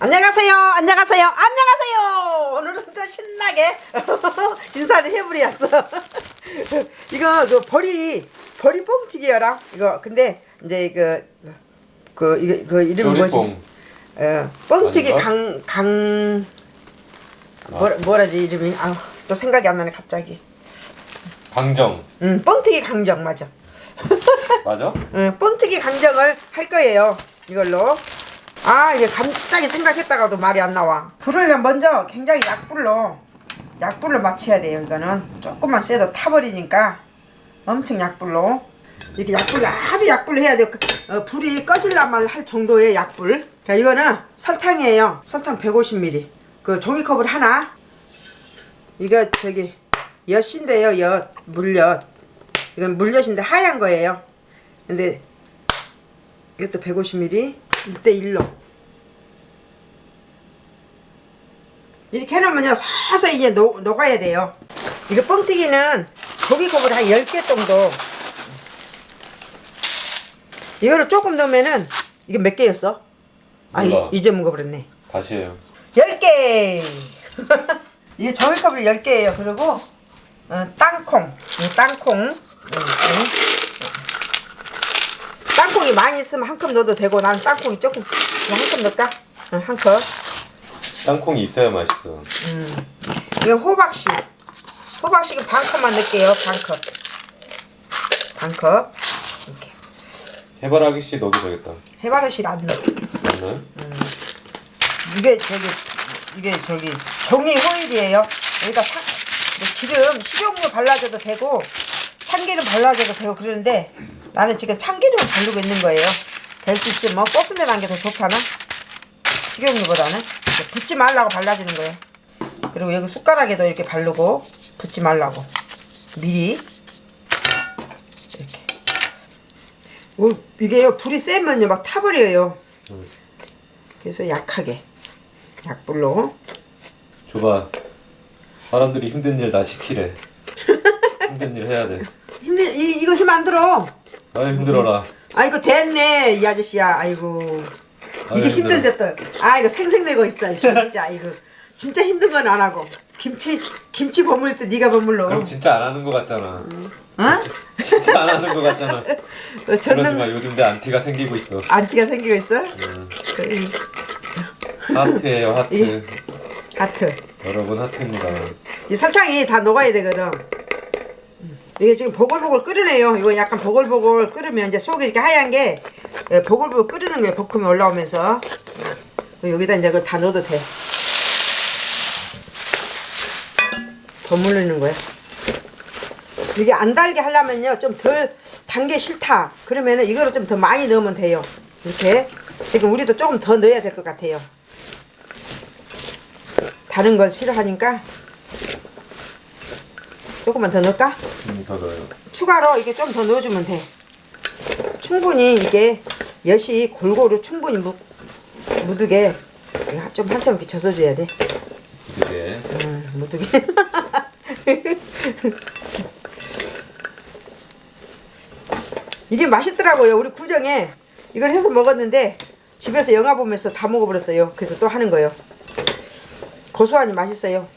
안녕하세요. 안녕하세요. 안녕하세요. 오늘은 또 신나게 인사를 해버렸어. 이거 그 버리 버리 뻥튀기여라. 이거 근데 이제 그, 그 이거 그 이름 뭐지? 조리뽕 어, 뻥튀기 아닌가? 강강 뭐라 뭐라지 이름이 아또 생각이 안 나네 갑자기. 강정 음 뻥튀기 강정 맞아. 맞아? 응, 뻥튀기 강정을 할 거예요. 이걸로. 아, 이게 갑자기 생각했다가도 말이 안 나와. 불을 먼저 굉장히 약불로, 약불로 맞춰야 돼요, 이거는. 조금만 세도 타버리니까 엄청 약불로. 이렇게 약불로, 아주 약불로 해야 돼요. 어, 불이 꺼질라말 할 정도의 약불. 자, 이거는 설탕이에요. 설탕 150ml. 그 종이컵을 하나. 이거 저기, 엿인데요, 엿. 물엿. 이건 물엿인데 하얀 거예요. 근데 이것도 150ml 1대1로. 이렇게 해놓으면요 서서히 이제 녹, 녹아야 돼요. 이거 뻥튀기는 고기컵을 한 10개 정도. 이거를 조금 넣으면은 이게 몇 개였어? 아 몰라. 이제 먹어버렸네. 다시 해요. 10개! 이게 종이컵을 10개예요. 그리고 어, 땅콩. 이 땅콩. 음, 음. 땅콩이 많이 있으면 한 컵 넣어도 되고 나는 땅콩이 조금 한 컵 넣을까? 응, 한 컵. 땅콩이 있어야 맛있어 이건 호박씨. 호박씨는 반 컵만 넣을게요. 반 컵. 반 컵. 이렇게. 해바라기 씨 넣어도 되겠다 해바라씨 안 넣어. 맞나요? 이게 저기 이게 저기 종이 호일이에요. 여기다 사, 뭐 기름 식용유 발라줘도 되고 참기름 발라줘도 되고 그러는데 나는 지금 참기름을 바르고 있는 거예요. 될 수 있으면 뭐 소스내 난 게 더 좋잖아. 식용유보다는 붓지 말라고 발라주는 거예요. 그리고 여기 숟가락에도 이렇게 바르고 붓지 말라고 미리 이렇게. 오, 이게요 불이 세면요 막 타버려요. 그래서 약하게 약불로 줘봐 사람들이 힘든 일 다 시키래 힘든 일 해야 돼 힘들 이, 이거 힘 안 들어. 아이 힘들어라. 아이고 됐네 이 아저씨야. 아이고. 이게 아유, 힘든데 또아 이거 생생내고 있어 진짜. 이거 진짜 힘든 건 안 하고. 김치 김치 버물 때 네가 버물러 그럼 진짜 안 하는 거 같잖아. 어? 진짜 안 하는 거 같잖아. 어, 그러지 젓는 마 요즘 내 안티가 생기고 있어. 안티가 생기고 있어? 음, 그, 하트예요 하트. 이- 하트. 여러분 하트입니다. 이 설탕이 다 녹아야 되거든. 음. 이게 지금 보글보글 끓으네요. 이거 약간 보글보글 끓으면 이제 속이 이렇게 하얀 게 예, 보글보글 끓는 거예요. 볶음이 올라오면서 그 여기다 이제 그걸 다 넣어도 돼. 더 물르는 거야. 이게 안 달게 하려면요 좀 덜 단 게 싫다. 그러면은 이거를 좀 더 많이 넣으면 돼요. 이렇게 지금 우리도 조금 더 넣어야 될 것 같아요. 다른 걸 싫어하니까 조금만 더 넣을까? 음, 더 넣어요 추가로 이게 좀 더 넣어주면 돼. 충분히 이게 엿이 골고루 충분히 무, 이거 좀 한참 이렇게 젖어줘야 돼. 이게 음, 묻게. 이게 맛있더라고요. 우리 구정에 이걸 해서 먹었는데 집에서 영화 보면서 다 먹어버렸어요. 그래서 또 하는 거예요. 고소하니 맛있어요.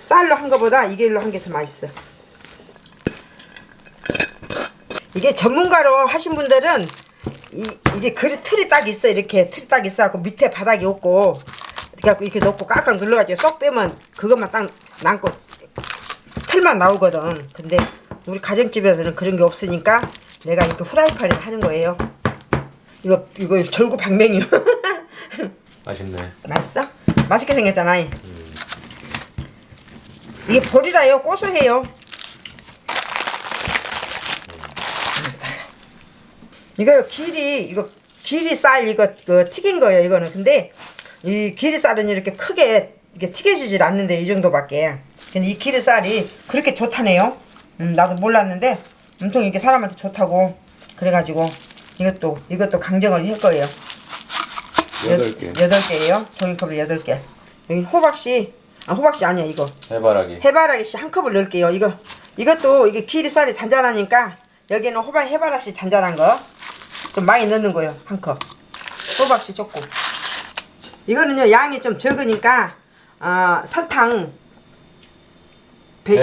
쌀로 한 거보다 이게 일로 한 게 더 맛있어. 이게 전문가로 하신 분들은 이, 이게 그릇 틀이 딱 있어. 이렇게 틀이 딱 있어 갖고 밑에 바닥이 없고 이렇게, 이렇게 놓고 깍깍 눌러가지고 쏙 빼면 그것만 딱 남고 틀만 나오거든. 근데 우리 가정집에서는 그런 게 없으니까 내가 이렇게 후라이팬에 하는 거예요. 이거 이거 절구 방맹이요. 맛있네. 맛있어? 맛있게 생겼잖아 이게 보리라요. 고소해요. 이거 길이 이거 길이 쌀 이거 그 튀긴 거예요 이거는. 근데 이 길이 쌀은 이렇게 크게 이게 튀겨지질 않는데 이 정도밖에. 근데 이 길이 쌀이 그렇게 좋다네요. 음, 나도 몰랐는데 엄청 이게 사람한테 좋다고 그래가지고 이것도 이것도 강정을 할 거예요. 여덟 개. 여덟 개예요. 종이컵을 여덟 개. 여기 호박씨, 아 호박씨 아니야 이거. 해바라기 해바라기 씨 한 컵을 넣을게요. 이거 이것도 이게 기리쌀이 잔잔하니까 여기는 호박 해바라씨 잔잔한 거 좀 많이 넣는 거예요. 한 컵. 호박씨 조금. 이거는요 양이 좀 적으니까 어, 설탕 100,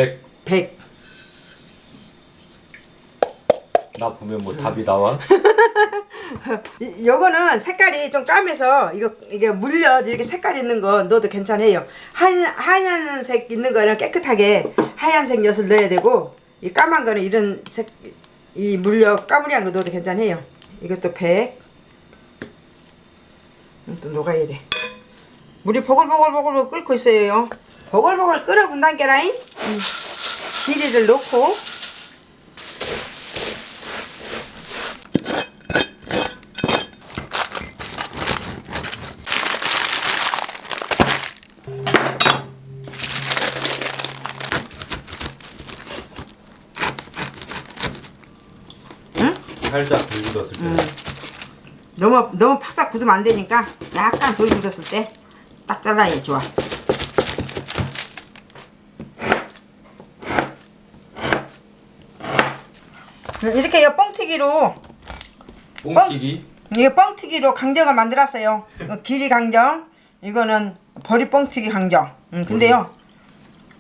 100. 100. 나 보면 뭐 답이 나와? 이, 요거는 색깔이 좀 까매서 이거 이게 물려 이렇게 색깔 있는 거 넣어도 괜찮아요. 한 하얀색 있는 거는 깨끗하게 하얀색 엿을 넣어야 되고 이 까만 거는 이런 색 이 물려 까무리한 거 넣어도 괜찮아요. 이것도 100. 음, 또 녹아야 돼. 물이 보글보글보글 끓고 있어요. 보글보글 끓어본단 게라잉. 음. 비리를 넣고 살짝 불 굳었을 때. 너무 너무 팍싹 굳으면 안 되니까 약간 덜 굳었을 때 딱 잘라야 좋아. 음, 이렇게 요 뻥튀기로 뽕튀기. 이거 뻥튀기로 강정을 만들었어요. 길이 강정, 이거는 버리 뻥튀기 강정. 음, 근데요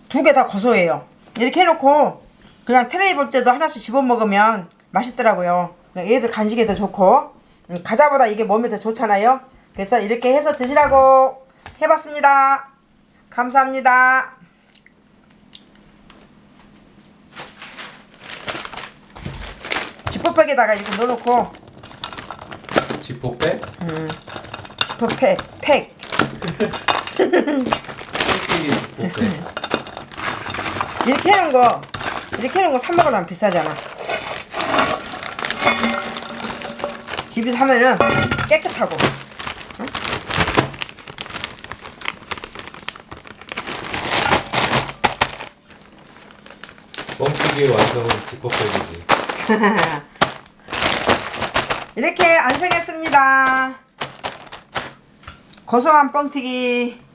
두 개 다 고소해요. 이렇게 해놓고 그냥 테레비 볼 때도 하나씩 집어 먹으면 맛있더라고요. 얘들 간식에도 좋고 음, 과자보다 이게 몸에 더 좋잖아요. 그래서 이렇게 해서 드시라고 해봤습니다. 감사합니다. 지퍼백에다가 이렇게 넣어놓고 지포빼. 지퍼팩 팩 뽕튀기 지포빼. 이렇게 해놓은 거 이렇게 해놓은 거 사 먹으면 비싸잖아 집에서 하면은 깨끗하고. 뽕튀기의 완성은 지포빼이지. 이렇게 완성했습니다. 고소한 뻥튀기